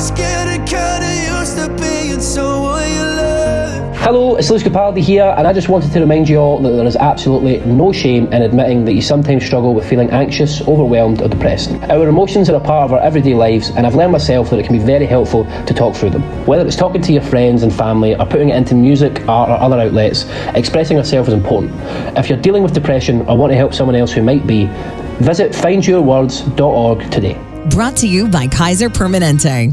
was getting kinda used to being someone you love. Hello, it's Lewis Capaldi here, and I just wanted to remind you all that there is absolutely no shame in admitting that you sometimes struggle with feeling anxious, overwhelmed, or depressed. Our emotions are a part of our everyday lives, and I've learned myself that it can be very helpful to talk through them. Whether it's talking to your friends and family, or putting it into music, art, or other outlets, expressing yourself is important. If you're dealing with depression or want to help someone else who might be, visit findyourwords.org today. Brought to you by Kaiser Permanente.